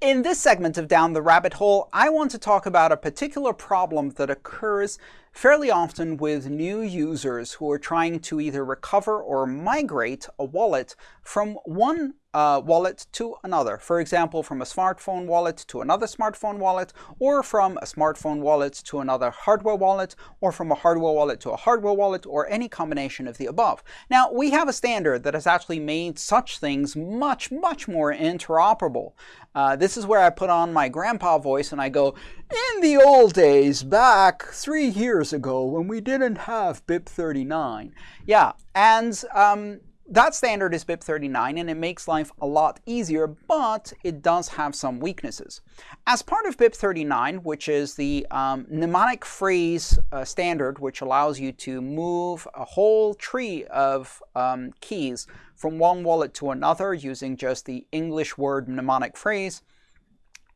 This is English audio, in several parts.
In this segment of Down the Rabbit Hole, I want to talk about a particular problem that occurs fairly often with new users who are trying to either recover or migrate a wallet from one uh, wallet to another. For example, from a smartphone wallet to another smartphone wallet, or from a smartphone wallet to another hardware wallet, or from a hardware wallet to a hardware wallet, or any combination of the above. Now, we have a standard that has actually made such things much, much more interoperable. Uh, this is where I put on my grandpa voice and I go, in the old days, back three years ago when we didn't have BIP39. Yeah, and um, that standard is BIP39 and it makes life a lot easier, but it does have some weaknesses. As part of BIP39, which is the um, mnemonic phrase uh, standard, which allows you to move a whole tree of um, keys from one wallet to another using just the English word mnemonic phrase,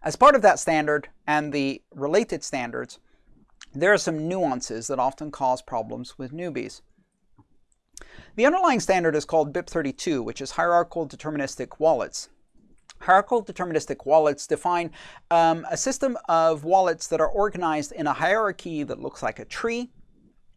as part of that standard and the related standards, there are some nuances that often cause problems with newbies. The underlying standard is called BIP32, which is Hierarchical Deterministic Wallets. Hierarchical deterministic wallets define um, a system of wallets that are organized in a hierarchy that looks like a tree,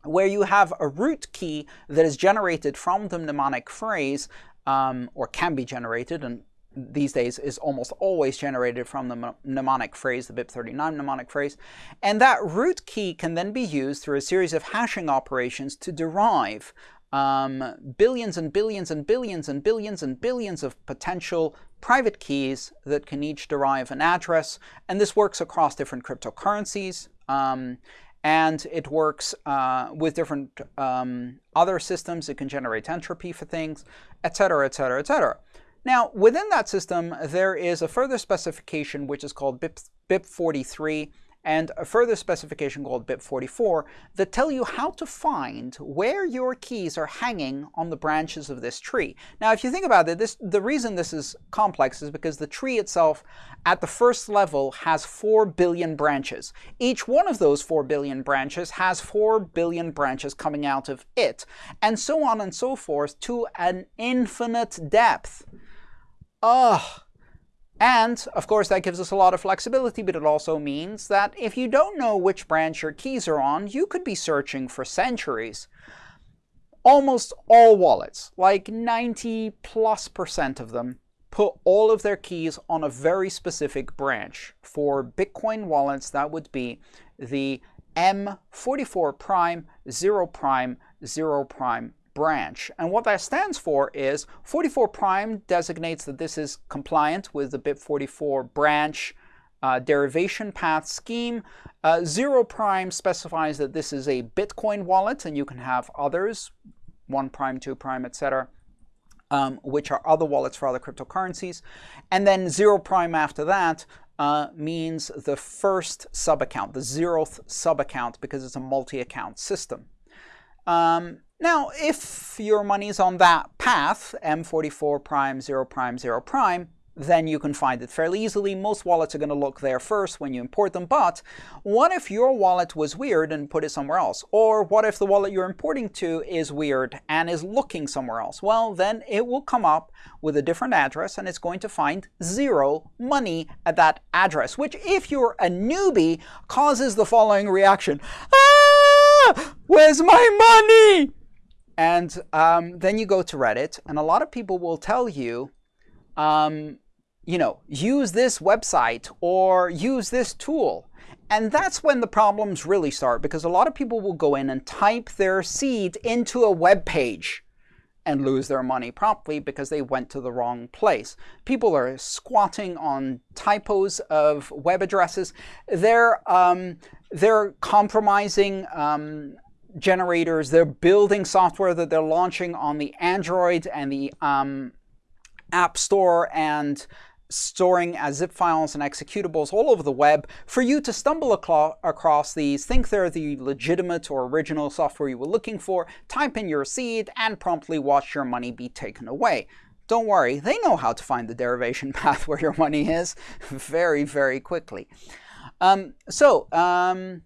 where you have a root key that is generated from the mnemonic phrase, um, or can be generated, and these days is almost always generated from the mnemonic phrase, the BIP39 mnemonic phrase. And that root key can then be used through a series of hashing operations to derive um, billions and billions and billions and billions and billions of potential private keys that can each derive an address. And this works across different cryptocurrencies. Um, and it works uh, with different um, other systems. It can generate entropy for things, etc., etc., etc. Now, within that system, there is a further specification which is called BIP, BIP43 and a further specification called BIP44 that tell you how to find where your keys are hanging on the branches of this tree. Now, if you think about it, this, the reason this is complex is because the tree itself at the first level has 4 billion branches. Each one of those 4 billion branches has 4 billion branches coming out of it, and so on and so forth to an infinite depth. Ugh. And, of course, that gives us a lot of flexibility, but it also means that if you don't know which branch your keys are on, you could be searching for centuries. Almost all wallets, like 90 plus percent of them, put all of their keys on a very specific branch. For Bitcoin wallets, that would be the M44 prime, 0 prime, 0 prime branch. And what that stands for is 44 prime designates that this is compliant with the BIP44 branch uh, derivation path scheme. Uh, 0 prime specifies that this is a Bitcoin wallet, and you can have others, 1 prime, 2 prime, etc., um, which are other wallets for other cryptocurrencies. And then 0 prime after that uh, means the first sub-account, the zeroth sub-account, because it's a multi-account system. Um, now, if your money's on that path, M44 prime, 0 prime, 0 prime, then you can find it fairly easily. Most wallets are going to look there first when you import them. But what if your wallet was weird and put it somewhere else? Or what if the wallet you're importing to is weird and is looking somewhere else? Well, then it will come up with a different address and it's going to find zero money at that address, which if you're a newbie causes the following reaction. Ah! Where's my money? And um, then you go to Reddit, and a lot of people will tell you, um, you know, use this website or use this tool. And that's when the problems really start, because a lot of people will go in and type their seed into a web page and lose their money promptly because they went to the wrong place. People are squatting on typos of web addresses. They're, um, they're compromising um, generators. They're building software that they're launching on the Android and the um, App Store and storing as zip files and executables all over the web for you to stumble across these, think they're the legitimate or original software you were looking for, type in your seed, and promptly watch your money be taken away. Don't worry, they know how to find the derivation path where your money is very, very quickly. Um, so, um,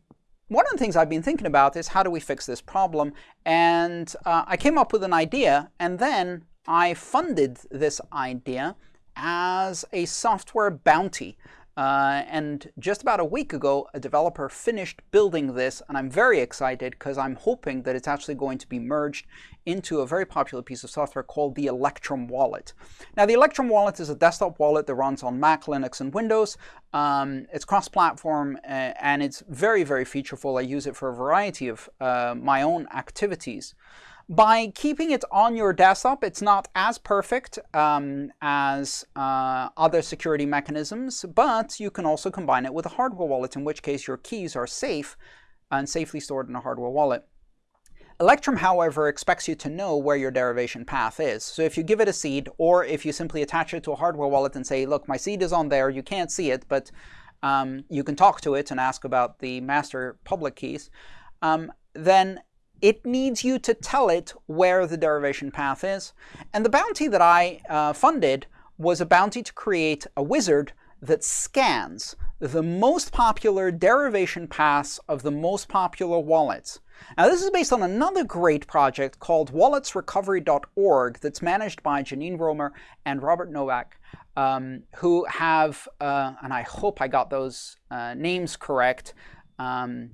one of the things I've been thinking about is how do we fix this problem? And uh, I came up with an idea, and then I funded this idea as a software bounty. Uh, and just about a week ago, a developer finished building this, and I'm very excited because I'm hoping that it's actually going to be merged into a very popular piece of software called the Electrum Wallet. Now, the Electrum Wallet is a desktop wallet that runs on Mac, Linux, and Windows. Um, it's cross-platform, uh, and it's very, very featureful. I use it for a variety of uh, my own activities. By keeping it on your desktop, it's not as perfect um, as uh, other security mechanisms, but you can also combine it with a hardware wallet, in which case your keys are safe and safely stored in a hardware wallet. Electrum, however, expects you to know where your derivation path is. So if you give it a seed, or if you simply attach it to a hardware wallet and say, look, my seed is on there, you can't see it, but um, you can talk to it and ask about the master public keys, um, then it needs you to tell it where the derivation path is. And the bounty that I uh, funded was a bounty to create a wizard that scans the most popular derivation paths of the most popular wallets. Now, this is based on another great project called walletsrecovery.org that's managed by Janine Romer and Robert Novak, um, who have, uh, and I hope I got those uh, names correct, um,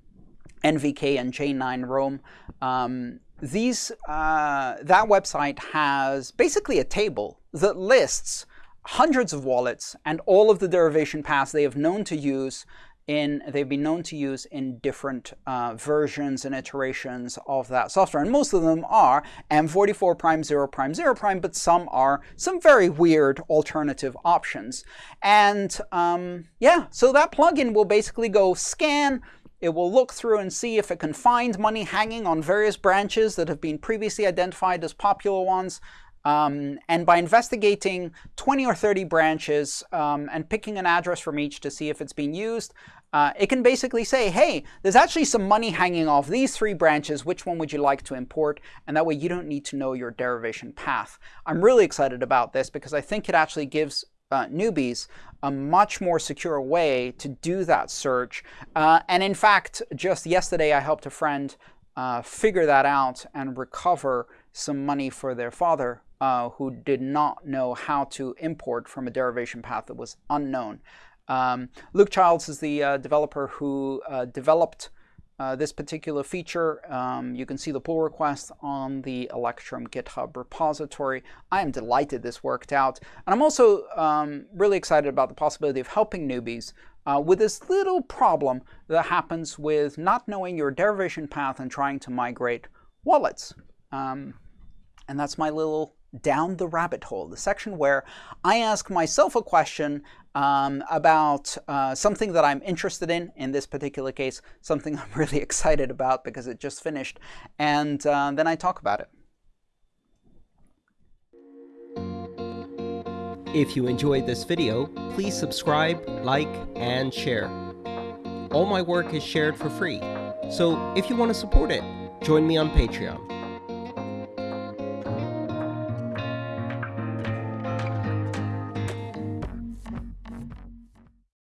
NVK and J9 Rome. Um, these, uh, that website has basically a table that lists hundreds of wallets and all of the derivation paths they have known to use in, they've been known to use in different uh, versions and iterations of that software. And most of them are M44 prime, 0 prime, 0 prime, but some are some very weird alternative options. And um, yeah, so that plugin will basically go scan it will look through and see if it can find money hanging on various branches that have been previously identified as popular ones. Um, and by investigating 20 or 30 branches um, and picking an address from each to see if it's being used, uh, it can basically say, hey, there's actually some money hanging off these three branches. Which one would you like to import? And that way you don't need to know your derivation path. I'm really excited about this because I think it actually gives uh, newbies a much more secure way to do that search. Uh, and in fact, just yesterday I helped a friend uh, figure that out and recover some money for their father uh, who did not know how to import from a derivation path that was unknown. Um, Luke Childs is the uh, developer who uh, developed uh, this particular feature. Um, you can see the pull request on the Electrum GitHub repository. I am delighted this worked out. And I'm also um, really excited about the possibility of helping newbies uh, with this little problem that happens with not knowing your derivation path and trying to migrate wallets. Um, and that's my little down the rabbit hole, the section where I ask myself a question um, about uh, something that I'm interested in, in this particular case, something I'm really excited about because it just finished, and uh, then I talk about it. If you enjoyed this video, please subscribe, like, and share. All my work is shared for free, so if you want to support it, join me on Patreon.